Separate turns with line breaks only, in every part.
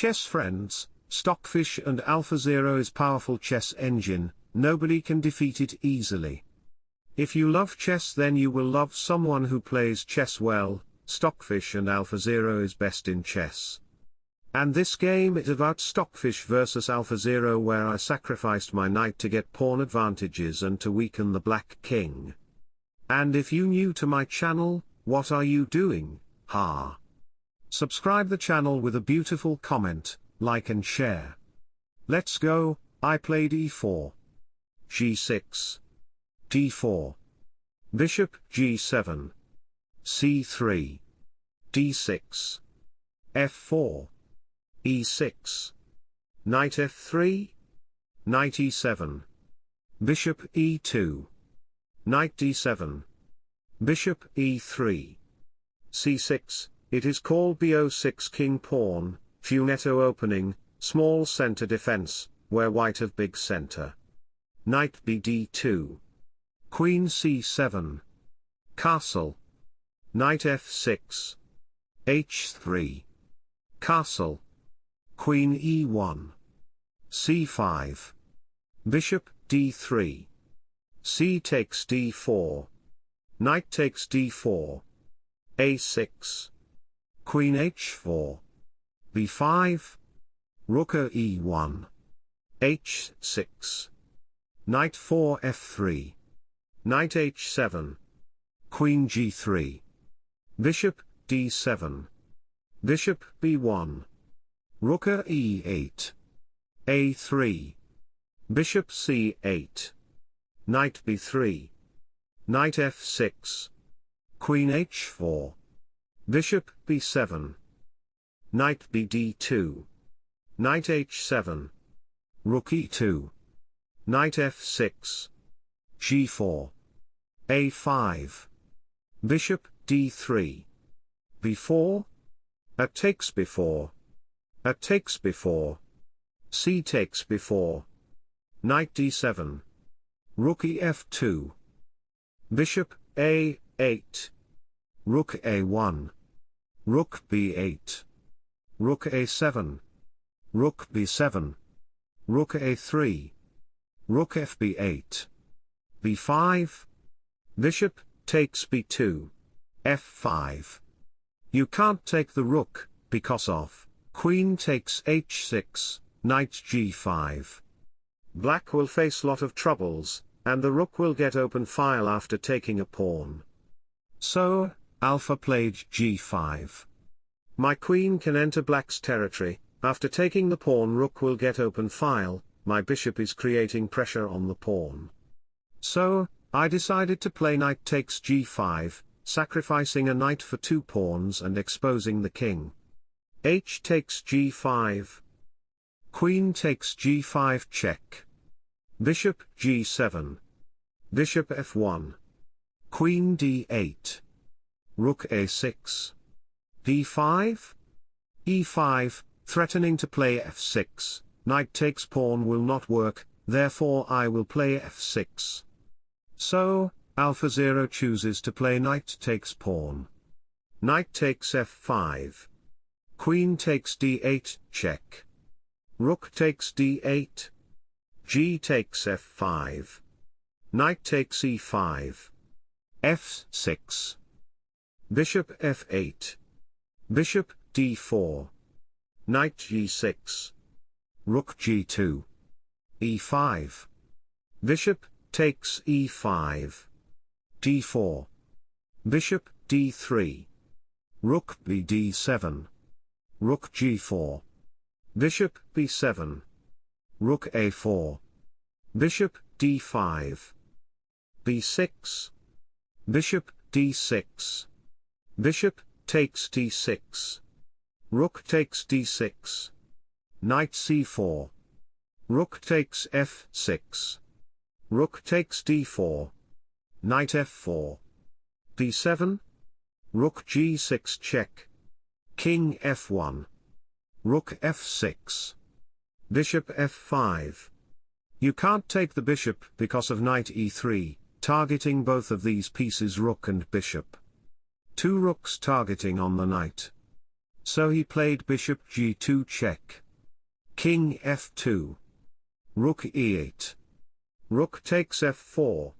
chess friends, Stockfish and AlphaZero's powerful chess engine, nobody can defeat it easily. If you love chess then you will love someone who plays chess well, Stockfish and AlphaZero is best in chess. And this game is about Stockfish versus AlphaZero where I sacrificed my knight to get pawn advantages and to weaken the black king. And if you new to my channel, what are you doing, ha? Subscribe the channel with a beautiful comment, like and share. Let's go, I played e4. g6. d4. Bishop g7. c3. d6. f4. e6. Knight f3. Knight e7. Bishop e2. Knight d7. Bishop e3. c6, it is called bo6 king pawn, Fianchetto opening, small center defense, where white have big center. Knight bd2. Queen c7. Castle. Knight f6. h3. Castle. Queen e1. c5. Bishop d3. c takes d4. Knight takes d4. a6. Queen h4 b5. Rook e1. h6. Knight 4 f3. Knight h7. Queen g3. Bishop d7. Bishop b1. Rook e8. a3. Bishop c8. Knight b3. Knight f6. Queen h4. Bishop b7. Knight bd2. Knight h7. Rook e2. Knight f6. g4. a5. Bishop d3. b4. A takes b4. A takes b4. c takes b4. Knight d7. Rook ef2. Bishop a8. Rook a1. Rook b8. Rook a7. Rook b7. Rook a3. Rook fb8. b5. Bishop takes b2. f5. You can't take the rook, because of, queen takes h6, knight g5. Black will face lot of troubles, and the rook will get open file after taking a pawn. So, alpha played g5. My queen can enter black's territory, after taking the pawn rook will get open file, my bishop is creating pressure on the pawn. So, I decided to play knight takes g5, sacrificing a knight for two pawns and exposing the king. h takes g5. Queen takes g5 check. Bishop g7. Bishop f1. Queen d8. Rook a6 d5? e5, threatening to play f6, knight takes pawn will not work, therefore I will play f6. So, AlphaZero chooses to play knight takes pawn. Knight takes f5. Queen takes d8, check. Rook takes d8. G takes f5. Knight takes e5. f6. Bishop f8. Bishop d4. Knight g6. Rook g2. e5. Bishop takes e5. d4. Bishop d3. Rook bd7. Rook g4. Bishop b7. Rook a4. Bishop d5. b6. Bishop d6. Bishop takes d6. Rook takes d6. Knight c4. Rook takes f6. Rook takes d4. Knight f4. d7. Rook g6 check. King f1. Rook f6. Bishop f5. You can't take the bishop because of knight e3, targeting both of these pieces rook and bishop. Two rooks targeting on the knight. So he played bishop g2 check. King f2. Rook e8. Rook takes f4.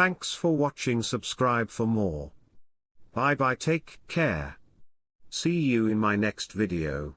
Thanks for watching subscribe for more. Bye bye take care. See you in my next video.